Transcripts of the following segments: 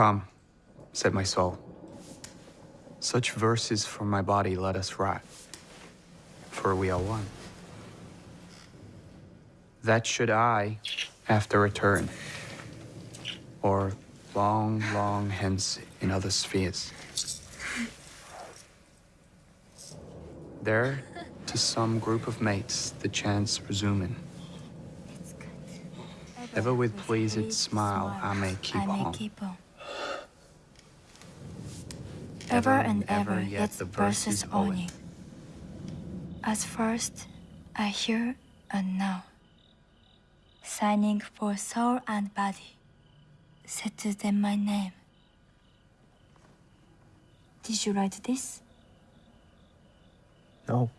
Come, said my soul. Such verses for my body let us write, for we are one. That should I, after return, or long, long hence in other spheres. There, to some group of mates, the chance resuming. ever with pleased smile I may keep I may on. keep on. Ever and ever, yet the verse is owning. As first, I hear and now. Signing for soul and body, said to them my name. Did you write this? No.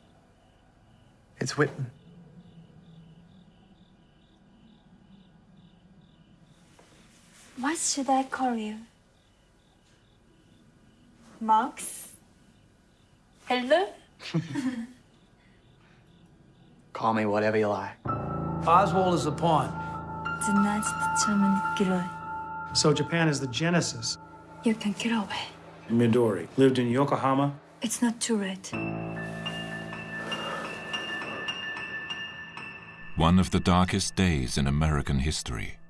It's Whitman. What should I call you? Max, Hello? Call me whatever you like. Oswald is a pawn. Tonight's the German So Japan is the genesis. You can get away. Midori lived in Yokohama. It's not too late. One of the darkest days in American history.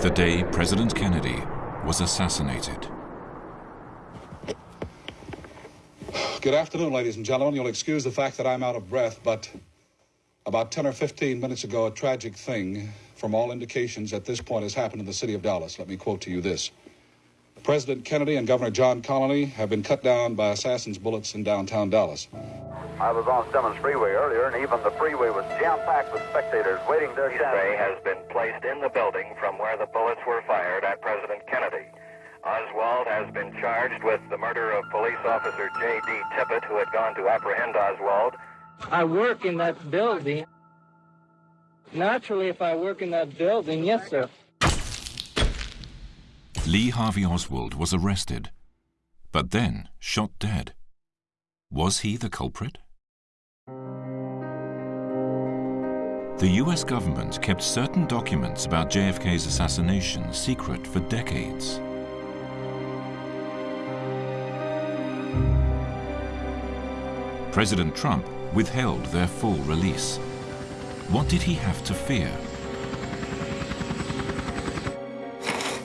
The day President Kennedy was assassinated. Good afternoon, ladies and gentlemen. You'll excuse the fact that I'm out of breath, but about 10 or 15 minutes ago, a tragic thing, from all indications at this point, has happened in the city of Dallas. Let me quote to you this President Kennedy and Governor John Connally have been cut down by assassins' bullets in downtown Dallas. I was on Stemmons Freeway earlier, and even the freeway was jam-packed with spectators waiting their chance. Ray has been placed in the building from where the bullets were fired at President Kennedy. Oswald has been charged with the murder of police officer J.D. Tippit, who had gone to apprehend Oswald. I work in that building. Naturally, if I work in that building, yes, sir. Lee Harvey Oswald was arrested, but then shot dead. Was he the culprit? The US government kept certain documents about JFK's assassination secret for decades. President Trump withheld their full release. What did he have to fear?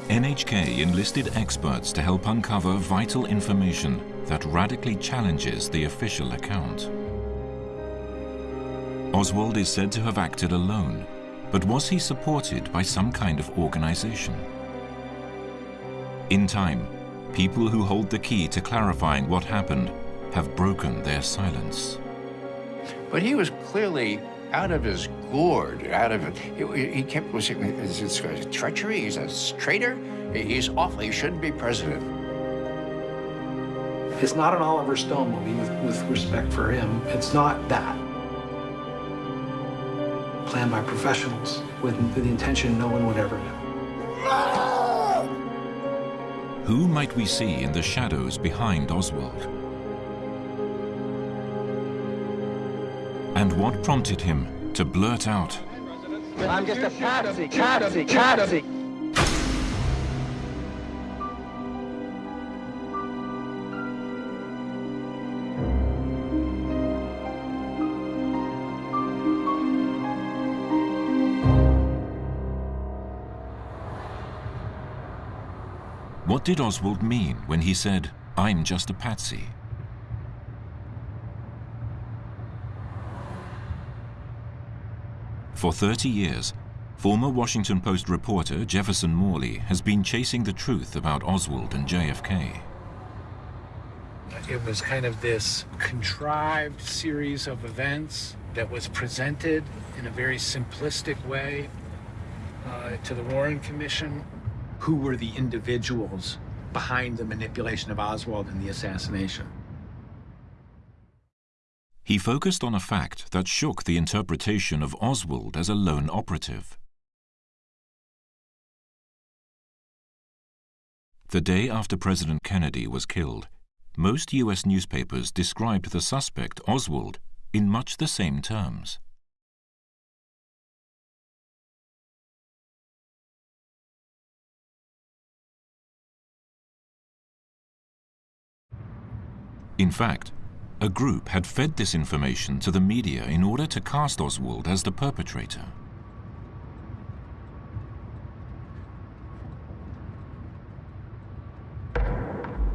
NHK enlisted experts to help uncover vital information that radically challenges the official account. Oswald is said to have acted alone, but was he supported by some kind of organization? In time, people who hold the key to clarifying what happened have broken their silence. But he was clearly out of his gourd, out of it. He, he kept, was it, is it treachery? He's a traitor? He's awful. He shouldn't be president. It's not an Oliver Stone movie with, with respect for him. It's not that. Planned by professionals with, with the intention no one would ever know. Who might we see in the shadows behind Oswald? And what prompted him to blurt out, I'm just a patsy, patsy, patsy. What did Oswald mean when he said, I'm just a patsy? For 30 years, former Washington Post reporter Jefferson Morley has been chasing the truth about Oswald and JFK. It was kind of this contrived series of events that was presented in a very simplistic way uh, to the Warren Commission. Who were the individuals behind the manipulation of Oswald and the assassination? He focused on a fact that shook the interpretation of Oswald as a lone operative. The day after President Kennedy was killed, most U.S. newspapers described the suspect, Oswald, in much the same terms. In fact, a group had fed this information to the media in order to cast Oswald as the perpetrator.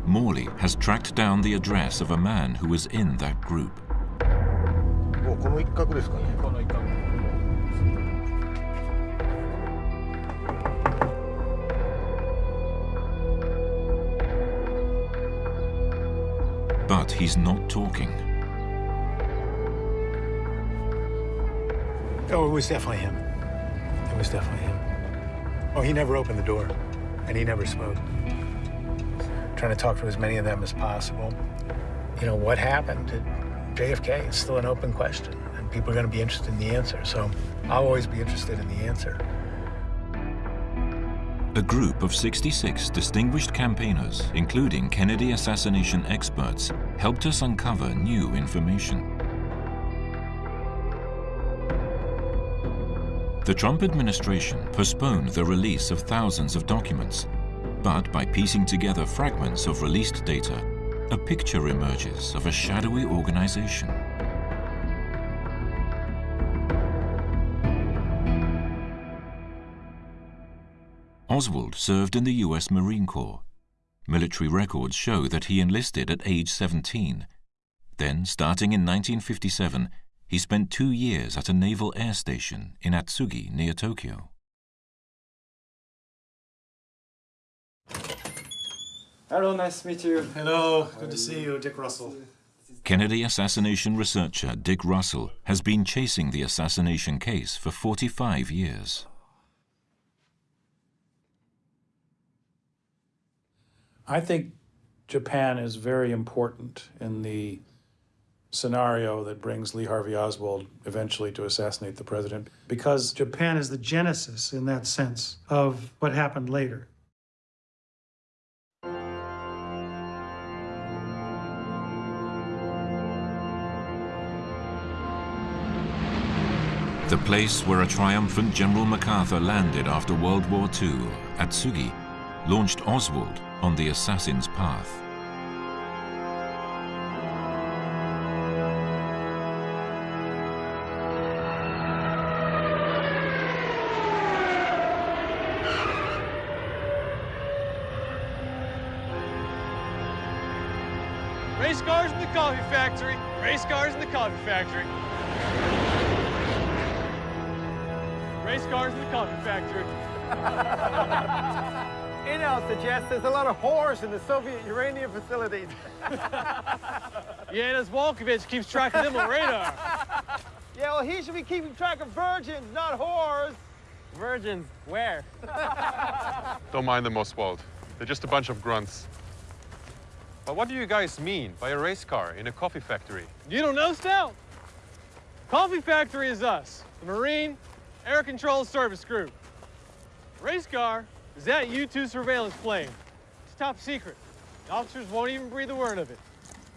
Morley has tracked down the address of a man who was in that group. But he's not talking. Oh, it was definitely him. It was definitely him. Oh, he never opened the door, and he never spoke. Trying to talk to as many of them as possible. You know, what happened to JFK is still an open question, and people are going to be interested in the answer. So I'll always be interested in the answer. A group of 66 distinguished campaigners, including Kennedy assassination experts, helped us uncover new information. The Trump administration postponed the release of thousands of documents, but by piecing together fragments of released data, a picture emerges of a shadowy organization. Oswald served in the U.S. Marine Corps. Military records show that he enlisted at age 17. Then, starting in 1957, he spent two years at a naval air station in Atsugi near Tokyo. Hello, nice to meet you. Hello, good to see you, Dick Russell. Kennedy assassination researcher Dick Russell has been chasing the assassination case for 45 years. I think Japan is very important in the scenario that brings Lee Harvey Oswald eventually to assassinate the president because Japan is the genesis in that sense of what happened later. The place where a triumphant General MacArthur landed after World War II, Atsugi, launched Oswald on the assassin's path. Race cars in the coffee factory. Race cars in the coffee factory. Race cars in the coffee factory. Intel suggests there's a lot of whores in the Soviet uranium facilities. yeah, this Volkovich keeps track of them on radar. Yeah, well, he should be keeping track of virgins, not whores. Virgins? Where? Don't mind them, Oswald. They're just a bunch of grunts. But what do you guys mean by a race car in a coffee factory? You don't know, Stout? Coffee factory is us, the Marine Air Control Service Group. Race car is that U-2 surveillance plane. It's top secret. The officers won't even breathe a word of it.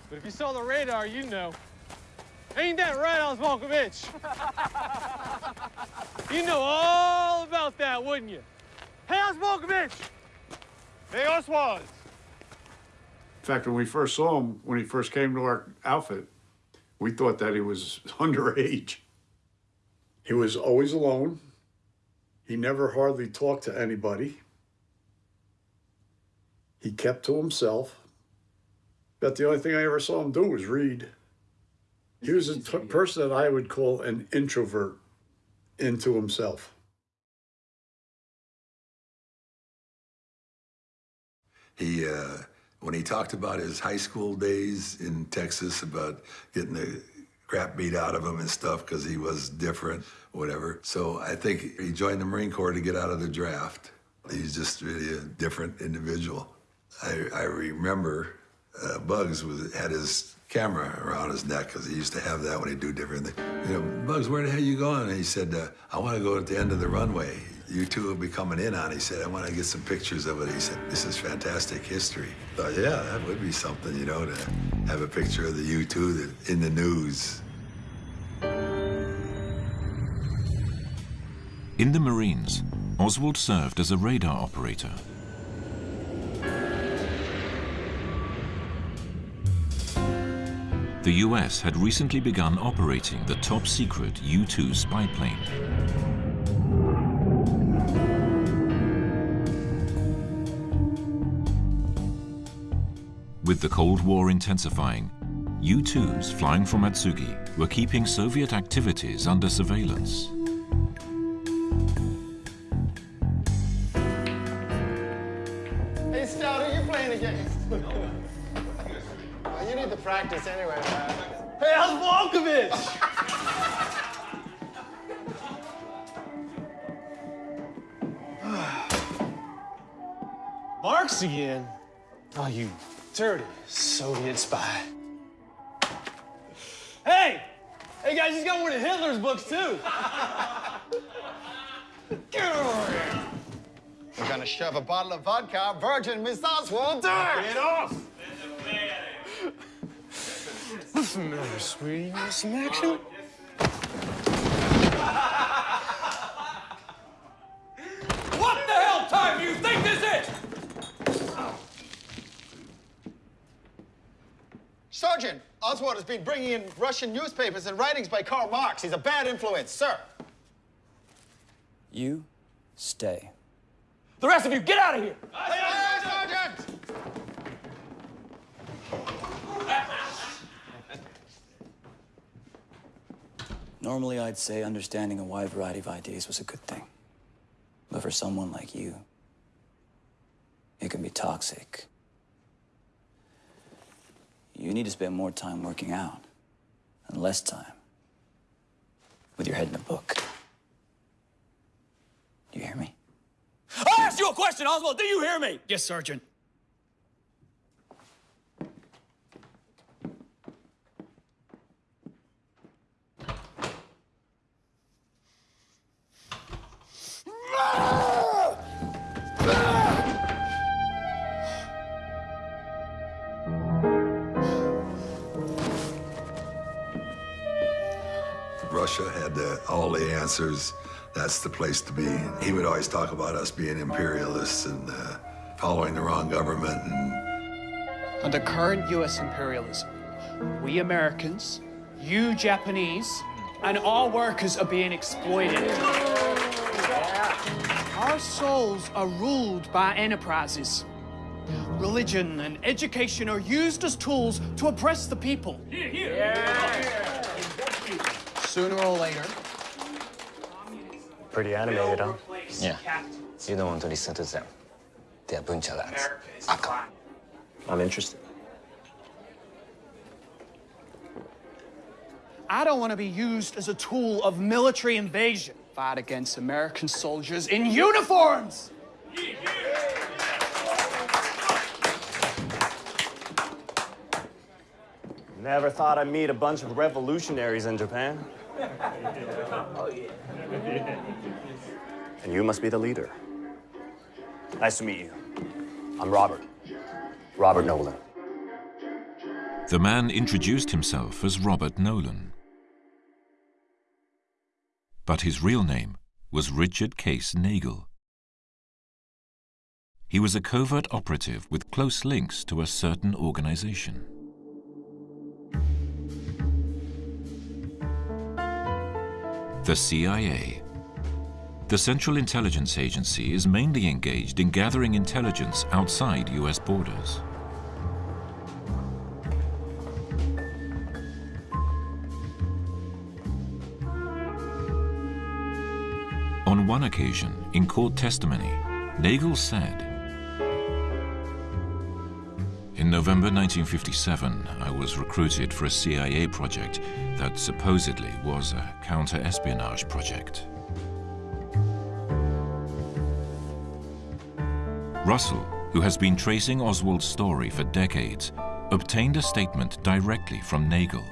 But if you saw the radar, you'd know. Ain't that right, Oswalkovich? you know all about that, wouldn't you? Hey, Oswalkovich! Hey, Oswald! In fact, when we first saw him, when he first came to our outfit, we thought that he was underage. He was always alone. He never hardly talked to anybody. He kept to himself. But the only thing I ever saw him do was read. He was a person that I would call an introvert into himself. He, uh, when he talked about his high school days in Texas, about getting the crap beat out of him and stuff because he was different, whatever. So I think he joined the Marine Corps to get out of the draft. He's just really a different individual. I, I remember uh, Bugs was, had his camera around his neck because he used to have that when he'd do different things. You know, Bugs, where the hell are you going? And he said, uh, I want to go at the end of the runway. You two will be coming in on. He said, I want to get some pictures of it. He said, this is fantastic history. Thought, yeah, that would be something, you know, to have a picture of the U-2 in the news. In the Marines, Oswald served as a radar operator. The US had recently begun operating the top-secret U-2 spy plane. With the Cold War intensifying, U-2s flying from Atsugi were keeping Soviet activities under surveillance. Practice anyway, man. Hey, how's Volkovich? Marks again? Oh, you dirty Soviet spy. Hey! Hey, guys, he's got one of Hitler's books, too. Get over here. We're gonna shove a bottle of vodka, virgin Miss Oswald, do it! Get off! What's the matter, sweetie? You want some action? What the hell time do you think this is? Sergeant, Oswald has been bringing in Russian newspapers and writings by Karl Marx. He's a bad influence, sir. You stay. The rest of you, get out of here! Normally, I'd say understanding a wide variety of ideas was a good thing. But for someone like you, it can be toxic. You need to spend more time working out and less time with your head in a book. Do you hear me? I asked you a question, Oswald. Do you hear me? Yes, Sergeant. Russia had uh, all the answers. That's the place to be. He would always talk about us being imperialists and uh, following the wrong government. And Under current U.S. imperialism, we Americans, you Japanese, and all workers are being exploited. Our souls are ruled by enterprises. Religion and education are used as tools to oppress the people. Sooner or later. Pretty animated, huh? Yeah. You don't want to listen to them. They're bunch of lads. Ah, Aka. I'm interested. I don't want to be used as a tool of military invasion. Fight against American soldiers in uniforms! Never thought I'd meet a bunch of revolutionaries in Japan. Oh, and you must be the leader. Nice to meet you. I'm Robert. Robert Nolan. The man introduced himself as Robert Nolan. But his real name was Richard Case Nagell. He was a covert operative with close links to a certain organization. The CIA. The Central Intelligence Agency is mainly engaged in gathering intelligence outside US borders. On one occasion, in court testimony, Nagell said, In November 1957, I was recruited for a CIA project that supposedly was a counter-espionage project. Russell, who has been tracing Oswald's story for decades, obtained a statement directly from Nagell.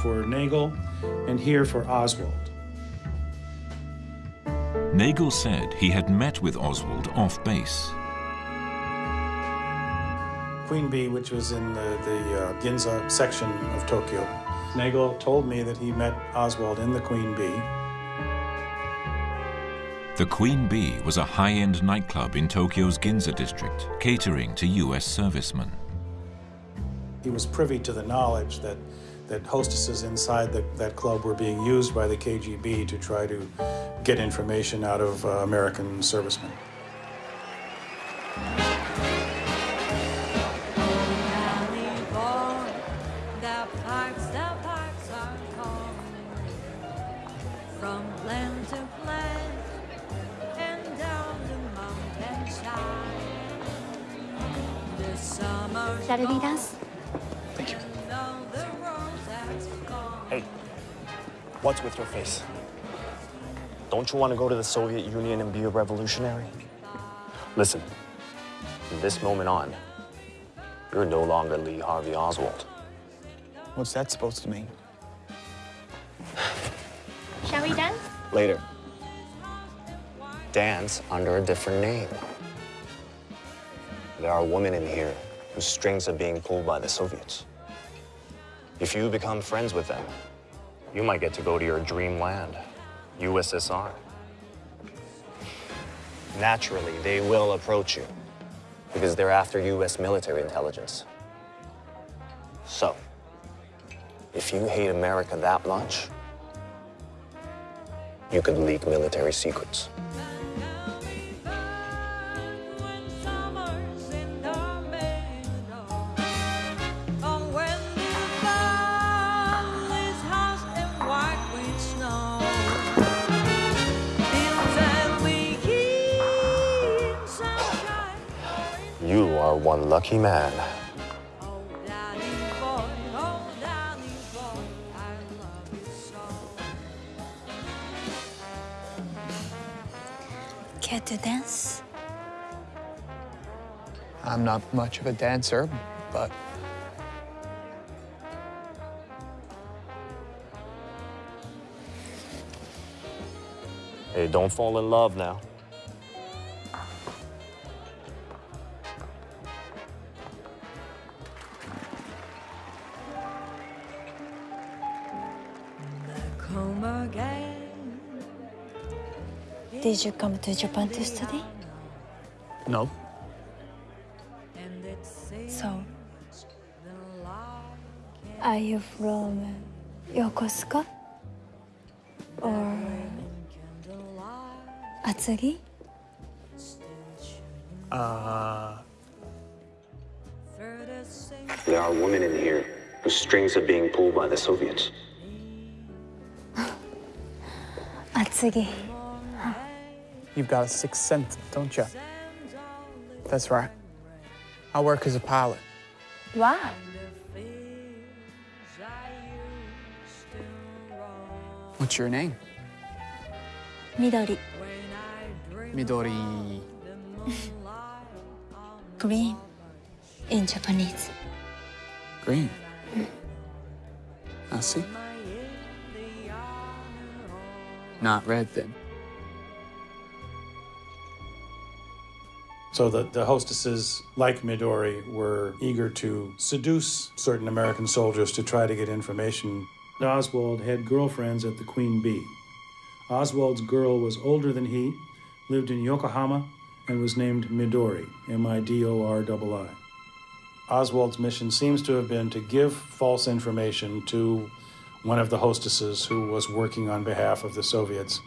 For Nagell and here for Oswald. Nagell said he had met with Oswald off base. Queen Bee, which was in the, the uh, Ginza section of Tokyo. Nagell told me that he met Oswald in the Queen Bee. The Queen Bee was a high-end nightclub in Tokyo's Ginza district, catering to US servicemen. He was privy to the knowledge that, that hostesses inside the, that club were being used by the KGB to try to get information out of uh, American servicemen. Shall we dance? Thank you. Hey, what's with your face? Don't you want to go to the Soviet Union and be a revolutionary? Listen, from this moment on, you're no longer Lee Harvey Oswald. What's that supposed to mean? We? Later. Dance under a different name. There are women in here whose strings are being pulled by the Soviets. If you become friends with them, you might get to go to your dream land, USSR. Naturally, they will approach you because they're after U.S. military intelligence. So, if you hate America that much, you could leak military secrets. You are one lucky man. Care to dance? I'm not much of a dancer, but Hey, don't fall in love now. Did you come to Japan to study? no. So, are you from Yokosuka? Or Atsugi? Uh, There are women in here whose strings are being pulled by the Soviets. Atsugi. You've got a sixth sense, don't you? That's right. I work as a pilot. Wow. What's your name? Midori. Midori. Green in Japanese. Green. I see. Not red, then. So the, the hostesses, like Midori, were eager to seduce certain American soldiers to try to get information. Oswald had girlfriends at the Queen Bee. Oswald's girl was older than he, lived in Yokohama, and was named Midori, M I D O R I. Oswald's mission seems to have been to give false information to one of the hostesses who was working on behalf of the Soviets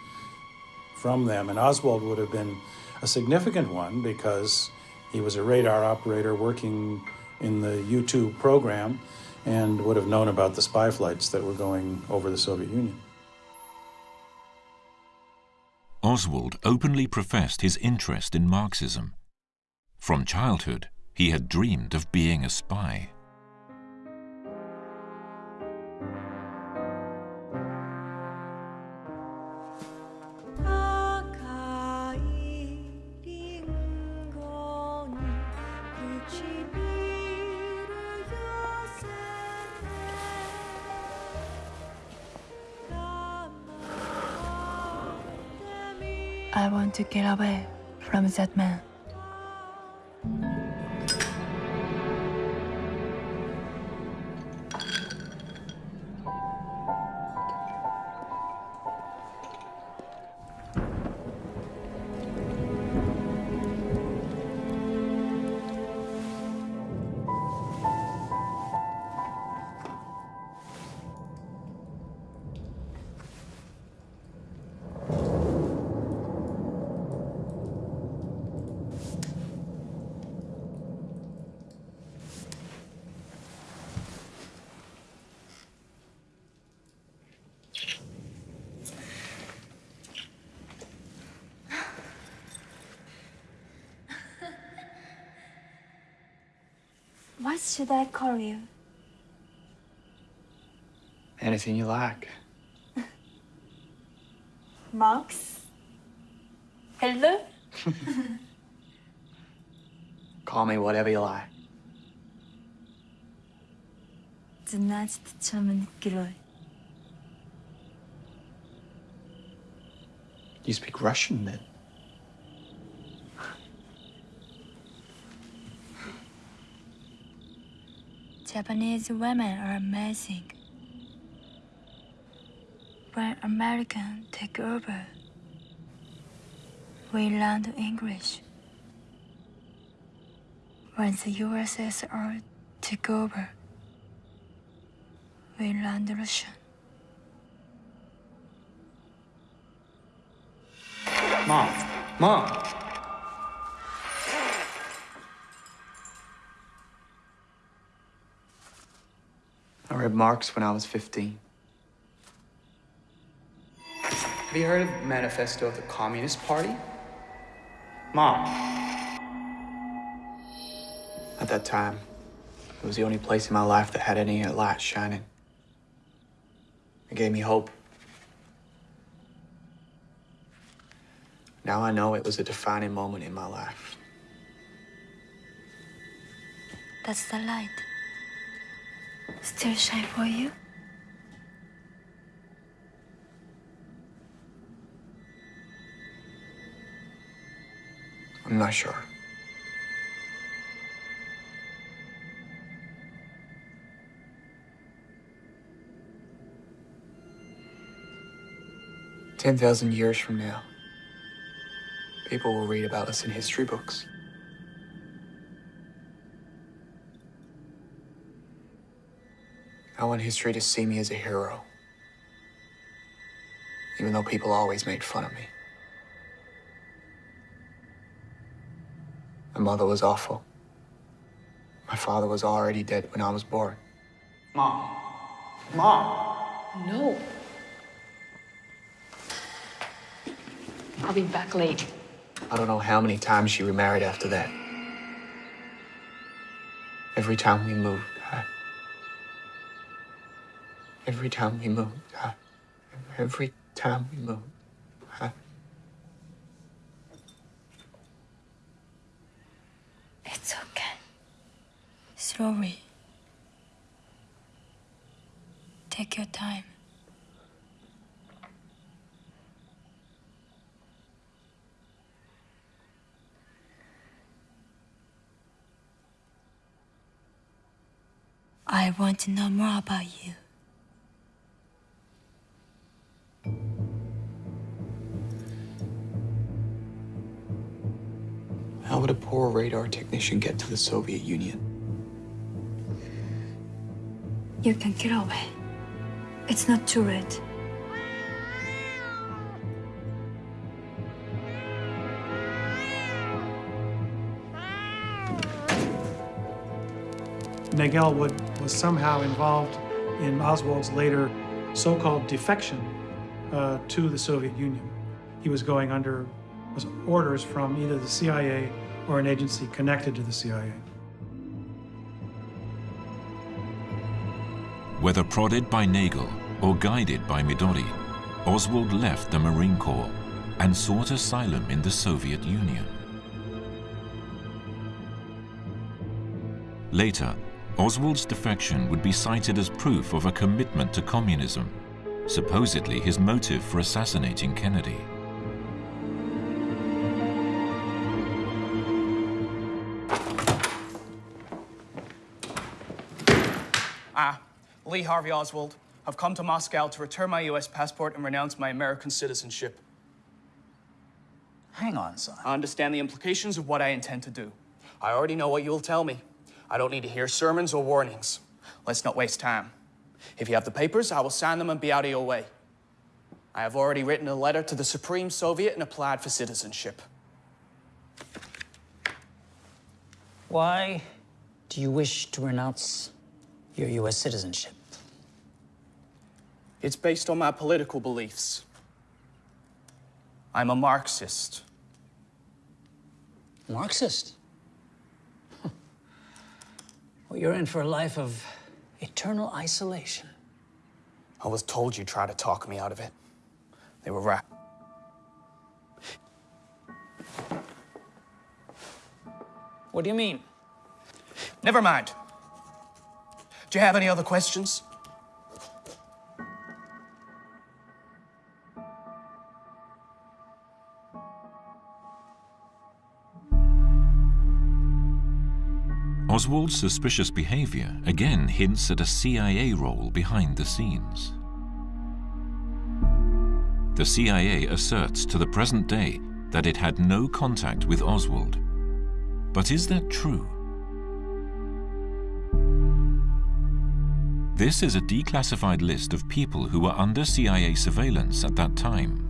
from them. And Oswald would have been a significant one because he was a radar operator working in the U 2 program and would have known about the spy flights that were going over the Soviet Union. Oswald openly professed his interest in Marxism. From childhood, he had dreamed of being a spy. To get away from that man. What should I call you? Anything you like. Max? Hello? Call me whatever you like. Znaczny герой. You speak Russian then? Japanese women are amazing. When American take over, we learn English. When the USSR took over, we learned Russian. Mom. Mom. Read Marx when I was 15. Have you heard of Manifesto of the Communist Party? Mom. At that time, it was the only place in my life that had any light shining. It gave me hope. Now I know it was a defining moment in my life. That's the light. Still shine for you? I'm not sure. Ten thousand years from now, people will read about us in history books. I want history to see me as a hero, even though people always made fun of me. My mother was awful. My father was already dead when I was born. Mom. Mom. No. I'll be back late. I don't know how many times she remarried after that. Every time we moved, I... Every time we moved, I... Every time we moved, I... It's okay. Slowly. Take your time. I want to know more about you. A poor radar technician get to the Soviet Union? You can get away. It's not too late. Nagell would, was somehow involved in Oswald's later so-called defection uh, to the Soviet Union. He was going under orders from either the CIA or an agency connected to the CIA. Whether prodded by Nagell or guided by Midori, Oswald left the Marine Corps and sought asylum in the Soviet Union. Later, Oswald's defection would be cited as proof of a commitment to communism, supposedly his motive for assassinating Kennedy. Ah, Lee Harvey Oswald. I've come to Moscow to return my U.S. passport and renounce my American citizenship. Hang on, son. I understand the implications of what I intend to do. I already know what you'll tell me. I don't need to hear sermons or warnings. Let's not waste time. If you have the papers, I will sign them and be out of your way. I have already written a letter to the Supreme Soviet and applied for citizenship. Why do you wish to renounce your U.S. citizenship? It's based on my political beliefs. I'm a Marxist. Marxist? Well, you're in for a life of eternal isolation. I was told you'd try to talk me out of it. They were right. What do you mean? Never mind. Do you have any other questions? Oswald's suspicious behavior again hints at a CIA role behind the scenes. The CIA asserts to the present day that it had no contact with Oswald. But is that true? This is a declassified list of people who were under CIA surveillance at that time.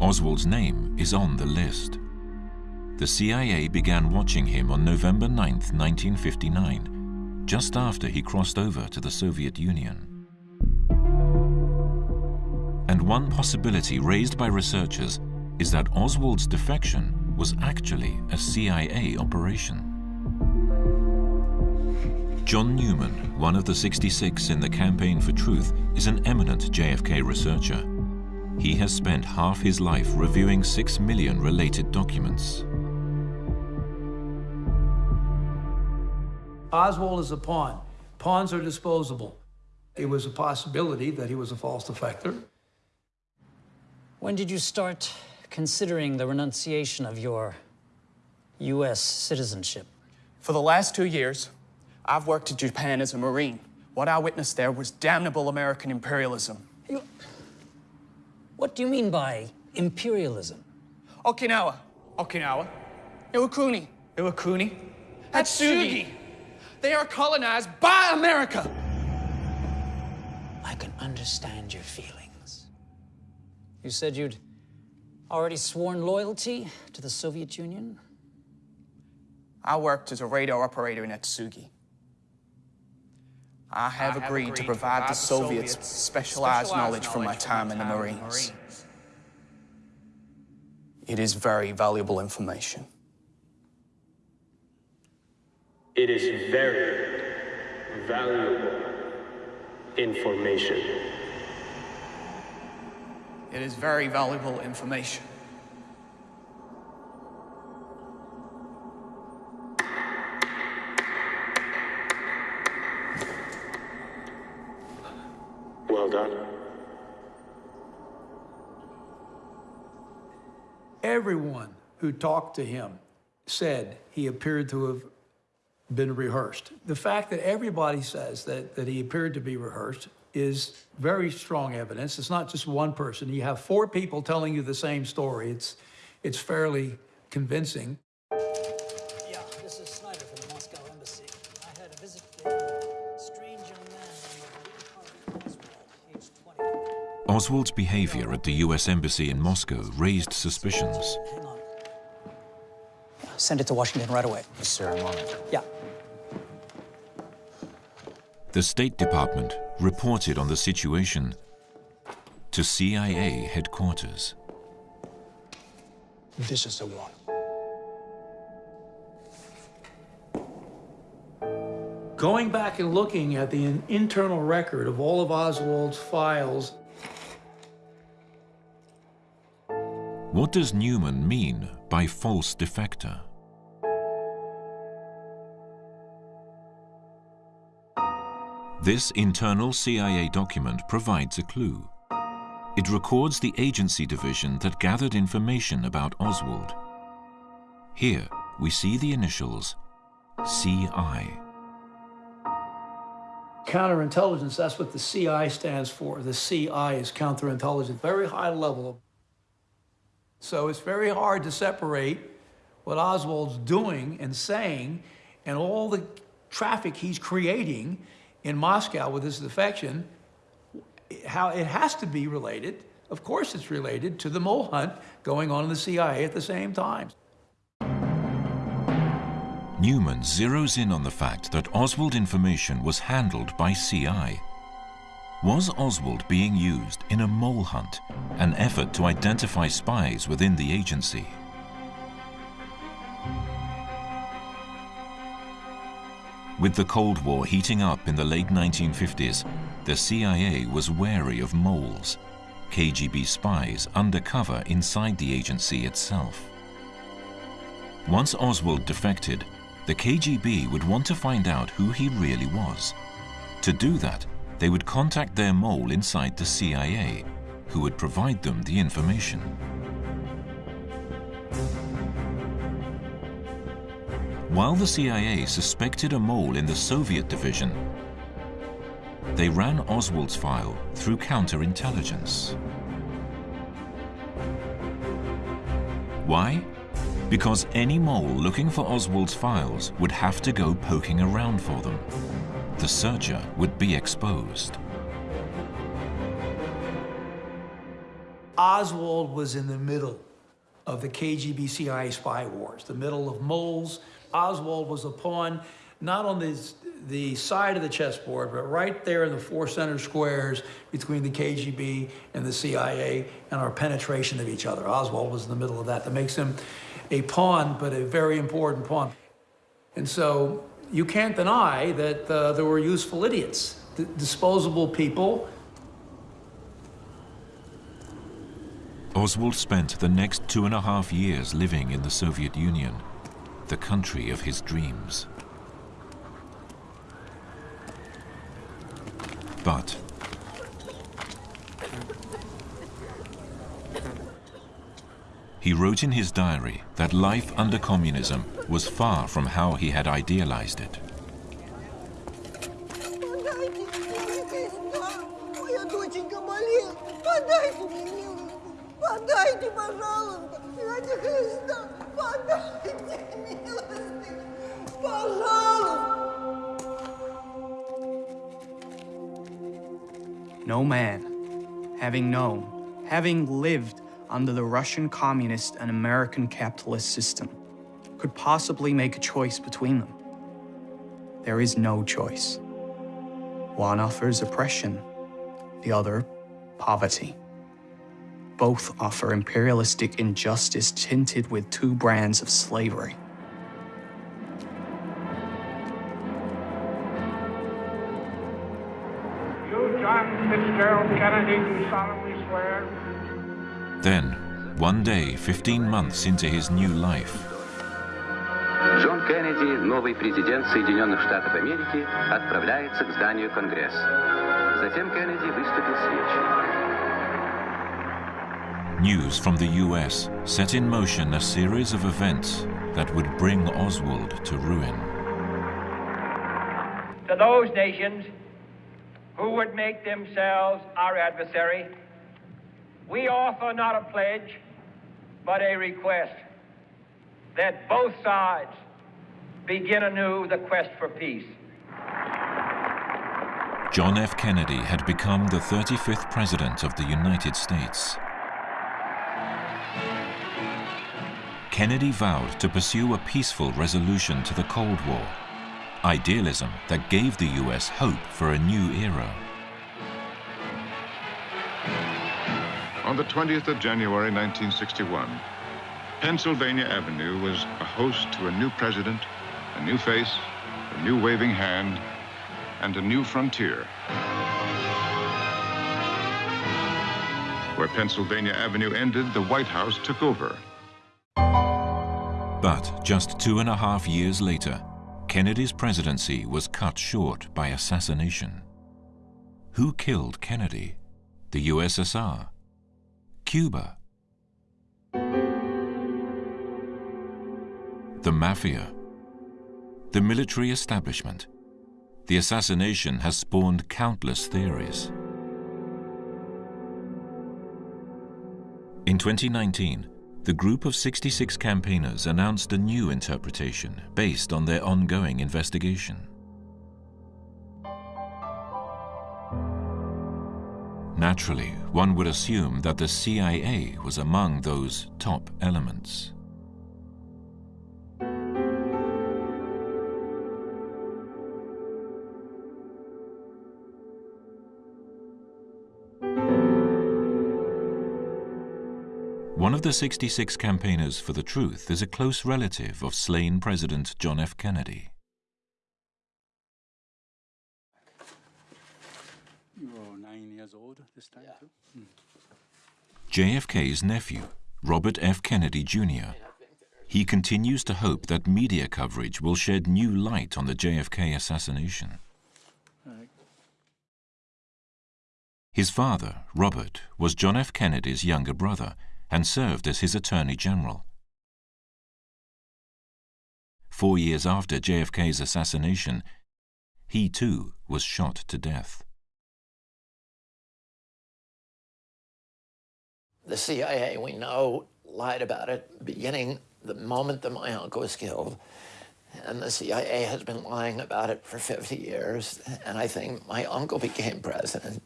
Oswald's name is on the list. The CIA began watching him on November 9, 1959, just after he crossed over to the Soviet Union. And one possibility raised by researchers is that Oswald's defection was actually a CIA operation. John Newman, one of the 66 in the Campaign for Truth, is an eminent JFK researcher. He has spent half his life reviewing six million related documents. Oswald is a pawn. Pawns are disposable. It was a possibility that he was a false defector. When did you start considering the renunciation of your U.S. citizenship? For the last two years, I've worked in Japan as a Marine. What I witnessed there was damnable American imperialism. What do you mean by imperialism? Okinawa, Okinawa, Iwakuni, Iwakuni, Atsugi. They are colonized by America. I can understand your feelings. You said you'd already sworn loyalty to the Soviet Union? I worked as a radar operator in Atsugi. I have, I have agreed, to provide, the Soviets, specialized, knowledge from my time in the Marines. It is very valuable information. It is very valuable information. It is very valuable information. Done. Everyone who talked to him said he appeared to have been rehearsed. The fact that everybody says that, that he appeared to be rehearsed is very strong evidence. It's not just one person. You have four people telling you the same story. It's, it's fairly convincing. Oswald's behavior at the US Embassy in Moscow raised suspicions. Send it to Washington right away. Yes, sir, I'm on it. Yeah. The State Department reported on the situation to CIA headquarters. This is the one. Going back and looking at the internal record of all of Oswald's files, What does Newman mean by false defector? This internal CIA document provides a clue. It records the agency division that gathered information about Oswald. Here, we see the initials CI. counterintelligence, that's what the CI stands for. The CI is counterintelligence, very high level. So it's very hard to separate what Oswald's doing and saying and all the traffic he's creating in Moscow with his defection, how it has to be related. Of course, it's related to the mole hunt going on in the CIA at the same time. Newman zeroes in on the fact that Oswald information was handled by CI. Was Oswald being used in a mole hunt, an effort to identify spies within the agency? With the Cold War heating up in the late 1950s, the CIA was wary of moles, KGB spies undercover inside the agency itself. Once Oswald defected, the KGB would want to find out who he really was. To do that, they would contact their mole inside the CIA, who would provide them the information. While the CIA suspected a mole in the Soviet division, they ran Oswald's file through counterintelligence. Why? Because any mole looking for Oswald's files would have to go poking around for them. The searcher would be exposed. Oswald was in the middle of the KGB CIA spy wars, the middle of moles. Oswald was a pawn not on the, the side of the chessboard, but right there in the four center squares between the KGB and the CIA and our penetration of each other. Oswald was in the middle of that. That makes him a pawn, but a very important pawn. And so you can't deny that uh, there were useful idiots, disposable people. Oswald spent the next two and a half years living in the Soviet Union, the country of his dreams. But he wrote in his diary that life under communism was far from how he had idealized it. No man, having known, having lived under the Russian communist and American capitalist system, could possibly make a choice between them. There is no choice. One offers oppression, the other, poverty. Both offer imperialistic injustice tinted with two brands of slavery. You, John Fitzgerald Kennedy, do solemnly swear. Then, one day, 15 months into his new life, Джон Кеннеди, новый президент Соединенных Штатов Америки, отправляется к зданию Конгресса. Затем Кеннеди выступил с речью. news from the US set in motion a series of events that would bring Oswald to ruin. To those nations who would make themselves our adversary, we offer not a pledge, but a request that both sides begin anew the quest for peace. John F. Kennedy had become the 35th President of the United States. Kennedy vowed to pursue a peaceful resolution to the Cold War, idealism that gave the US hope for a new era. On the 20th of January 1961, Pennsylvania Avenue was a host to a new president, a new face, a new waving hand, and a new frontier. Where Pennsylvania Avenue ended, the White House took over. But just two and a half years later, Kennedy's presidency was cut short by assassination. Who killed Kennedy? The USSR? Cuba? The mafia? The military establishment? The assassination has spawned countless theories. In 2019, the group of 66 campaigners announced a new interpretation based on their ongoing investigation. Naturally, one would assume that the CIA was among those top elements. One of the 66 campaigners for the truth is a close relative of slain President John F. Kennedy. JFK's nephew, Robert F. Kennedy Jr. He continues to hope that media coverage will shed new light on the JFK assassination. His father, Robert, was John F. Kennedy's younger brother and served as his Attorney General. Four years after JFK's assassination, he too was shot to death. The CIA, we know, lied about it beginning the moment that my uncle was killed. And the CIA has been lying about it for 50 years. And I think my uncle became president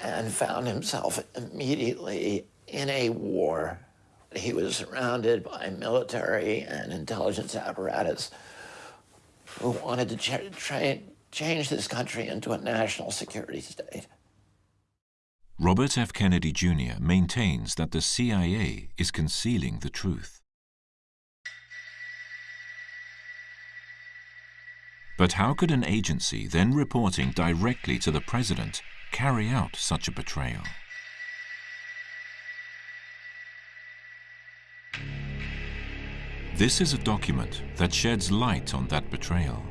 and found himself immediately in a war. He was surrounded by military and intelligence apparatus who wanted to ch change this country into a national security state. Robert F. Kennedy Jr. maintains that the CIA is concealing the truth. But how could an agency then reporting directly to the president carry out such a betrayal? This is a document that sheds light on that betrayal.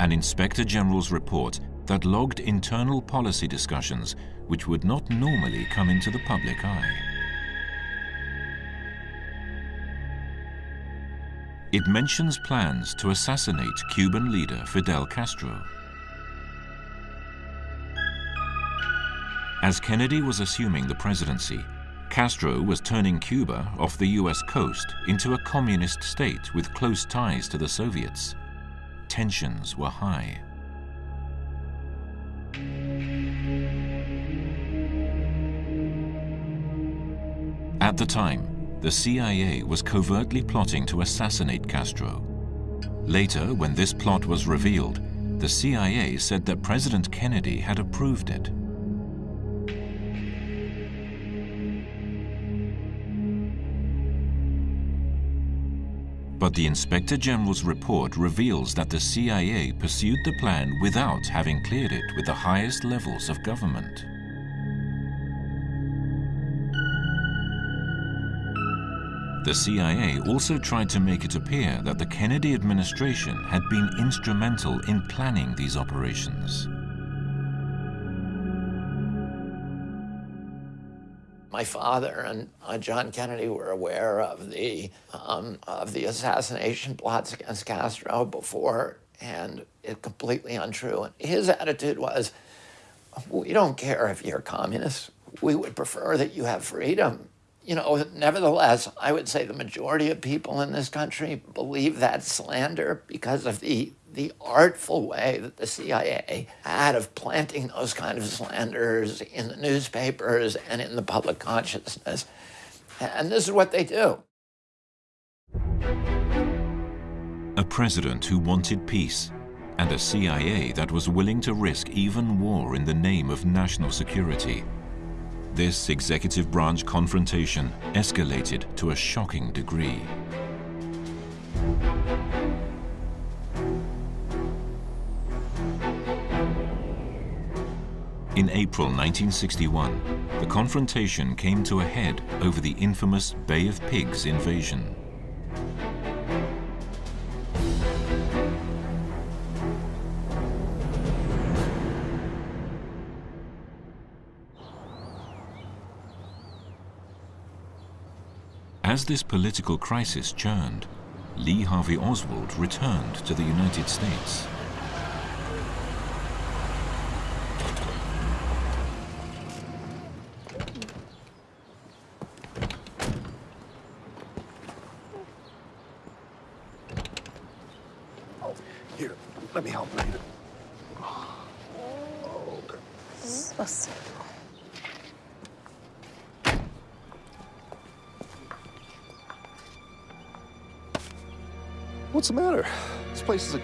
An Inspector General's report that logged internal policy discussions which would not normally come into the public eye. It mentions plans to assassinate Cuban leader Fidel Castro. As Kennedy was assuming the presidency, Castro was turning Cuba off the US coast into a communist state with close ties to the Soviets. Tensions were high. At the time, the CIA was covertly plotting to assassinate Castro. Later, when this plot was revealed, the CIA said that President Kennedy had approved it. But the Inspector General's report reveals that the CIA pursued the plan without having cleared it with the highest levels of government. The CIA also tried to make it appear that the Kennedy administration had been instrumental in planning these operations. My father and uh, John Kennedy were aware of the, um, of the assassination plots against Castro before, and it's completely untrue. And his attitude was, we don't care if you're communist. We would prefer that you have freedom you know, nevertheless, I would say the majority of people in this country believe that slander because of the the artful way that the CIA had of planting those kind of slanders in the newspapers and in the public consciousness. And this is what they do. A president who wanted peace and a CIA that was willing to risk even war in the name of national security. This executive branch confrontation escalated to a shocking degree. In April 1961, the confrontation came to a head over the infamous Bay of Pigs invasion. As this political crisis churned, Lee Harvey Oswald returned to the United States.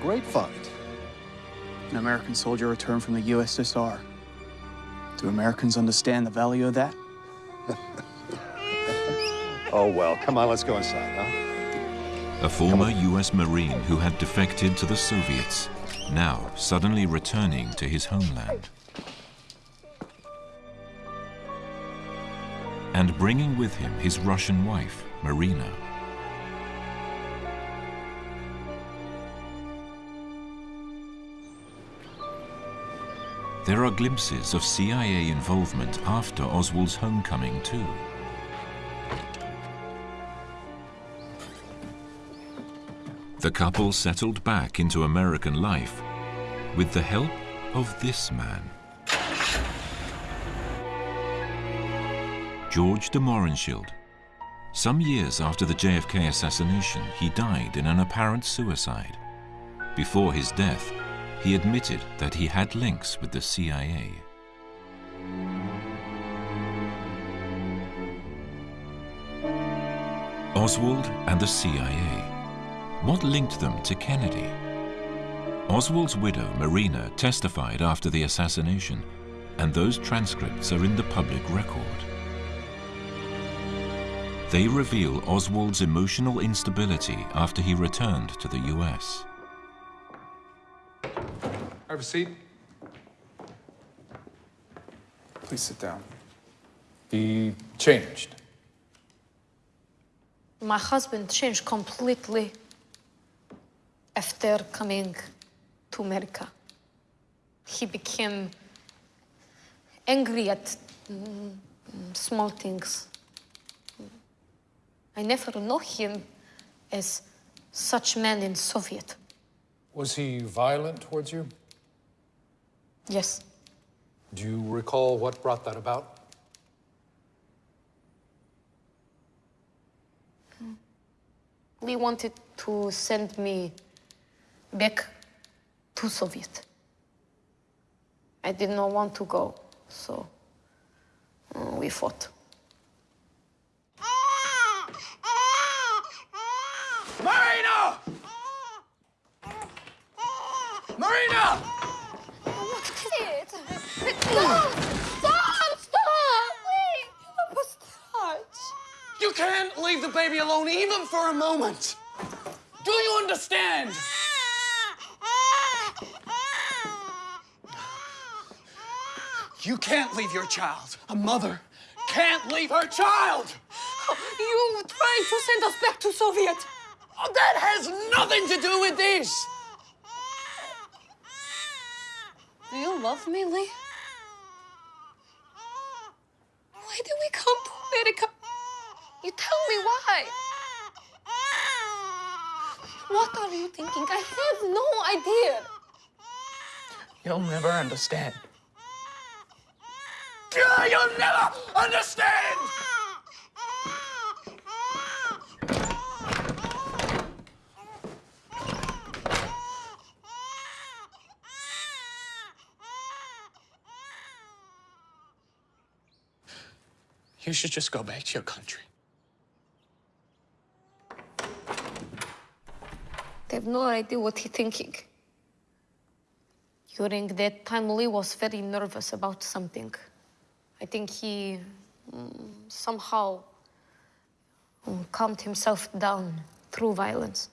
Great find. An American soldier returned from the USSR. Do Americans understand the value of that? oh, well, come on, let's go inside, huh? A former US Marine who had defected to the Soviets, now suddenly returning to his homeland. And bringing with him his Russian wife, Marina. There are glimpses of CIA involvement after Oswald's homecoming too. The couple settled back into American life with the help of this man. George de Mohrenschildt. Some years after the JFK assassination, he died in an apparent suicide. Before his death, he admitted that he had links with the CIA. Oswald and the CIA. What linked them to Kennedy? Oswald's widow, Marina, testified after the assassination, and those transcripts are in the public record. They reveal Oswald's emotional instability after he returned to the US. Have a seat. Please sit down. He changed. My husband changed completely after coming to America. He became angry at mm, small things. I never know him as such man in Soviet. Was he violent towards you? Yes. Do you recall what brought that about? Lee wanted to send me back to Soviet. I did not want to go, so uh, we fought. Marina! Marina! What is it? Stop! Stop! Stop! Please! You must touch. You can't leave the baby alone even for a moment. Do you understand? You can't leave your child. A mother can't leave her child. You trying to send us back to Soviet? Oh, that has nothing to do with this. Do you love me, Lee? Why did we come to America? You tell me why. What are you thinking? I have no idea. You'll never understand. You'll never understand! Should just go back to your country. They have no idea what he's thinking. During that time, Lee was very nervous about something. I think he mm, somehow mm, calmed himself down through violence.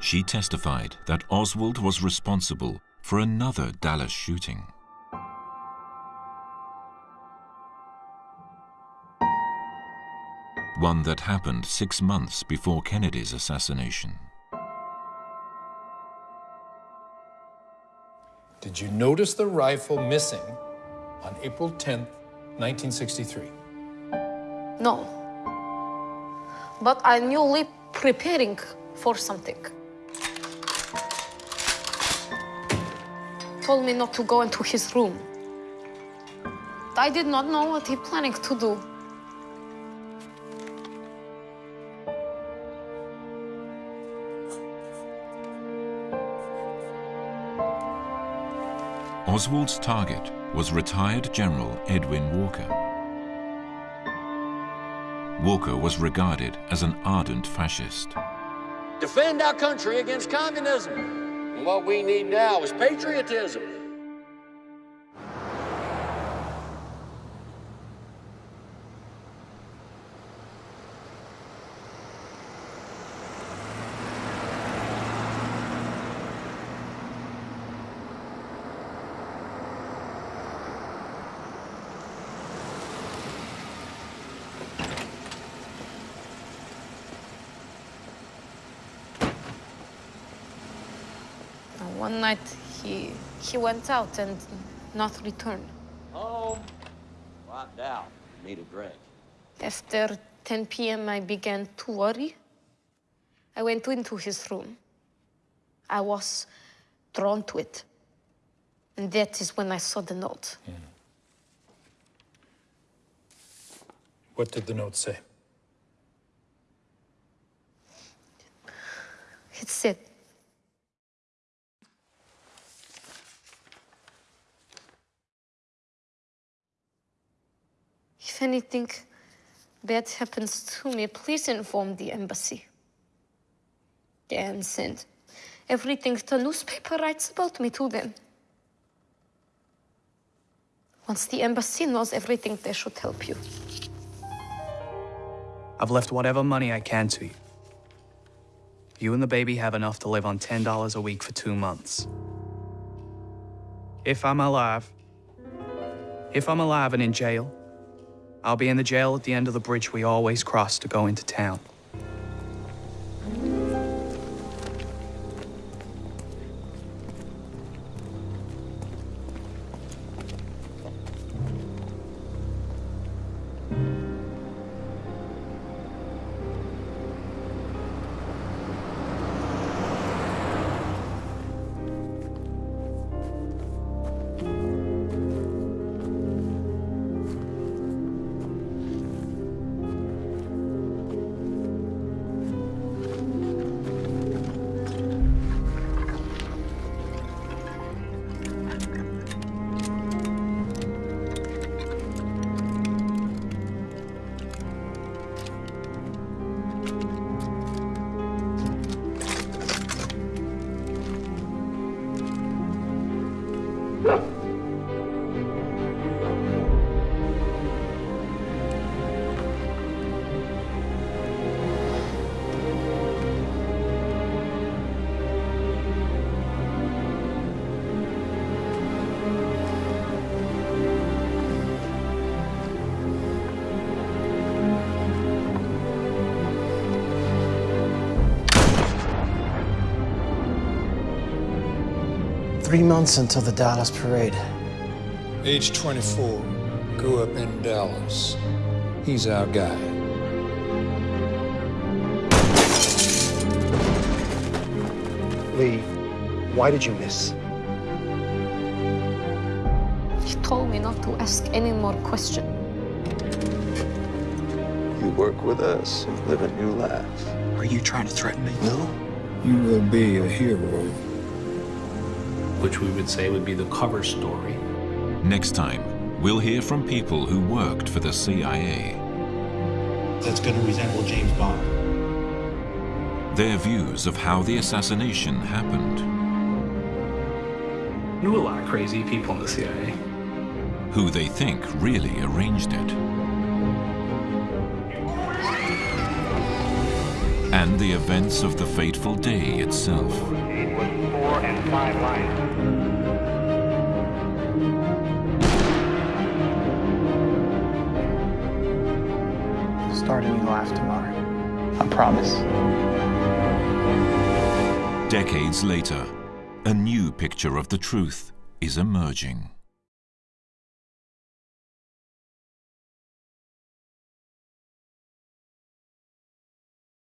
She testified that Oswald was responsible for another Dallas shooting. One that happened six months before Kennedy's assassination. Did you notice the rifle missing on April 10th, 1963? No. But I knew Lee preparing for something. Told me not to go into his room. I did not know what he planning to do. Oswald's target was retired General Edwin Walker. Walker was regarded as an ardent fascist. Defend our country against communism. And what we need now is patriotism. One night he he went out and not returned. Home. Wiped out. Need a drink. After 10 p.m., I began to worry. I went into his room. I was drawn to it. And that is when I saw the note. What did the note say? It said, If anything bad happens to me, please inform the embassy. And send everything the newspaper writes about me to them. Once the embassy knows everything, they should help you. I've left whatever money I can to you. You and the baby have enough to live on $10 a week for two months. If I'm alive, if I'm alive and in jail, I'll be in the jail at the end of the bridge we always cross to go into town. Three months until the Dallas parade. Age 24, grew up in Dallas. He's our guy. Lee, why did you miss? He told me not to ask any more questions. You work with us, and live a new life. Are you trying to threaten me? No. You will be a hero. Which we would say would be the cover story. Next time, we'll hear from people who worked for the CIA. That's going to resemble James Bond. Their views of how the assassination happened. Knew a lot of crazy people in the CIA. Who they think really arranged it. And the events of the fateful day itself. It was four and five lines. Promise. Decades later, a new picture of the truth is emerging.